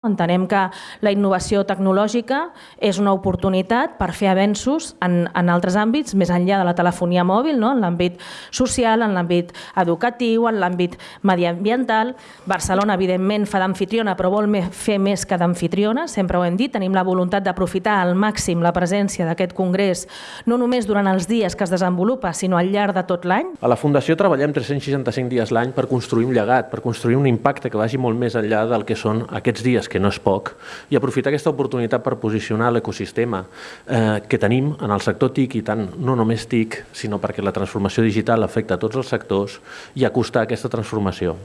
Entenem que la innovació tecnològica és una oportunitat per fer avenços en, en altres àmbits, més enllà de la telefonia mòbil, no? en l'àmbit social, en l'àmbit educatiu, en l'àmbit mediambiental. Barcelona, evidentment, fa d'anfitriona, però vol fer més que d'anfitriona, sempre ho hem dit. Tenim la voluntat d'aprofitar al màxim la presència d'aquest congrés, no només durant els dies que es desenvolupa, sinó al llarg de tot l'any. A la Fundació treballem 365 dies l'any per construir un llegat, per construir un impacte que vagi molt més enllà del que són aquests dies que no és poc, i aprofitar aquesta oportunitat per posicionar l'ecosistema eh, que tenim en el sector TIC i tant no només TIC, sinó perquè la transformació digital afecta tots els sectors i acostar aquesta transformació.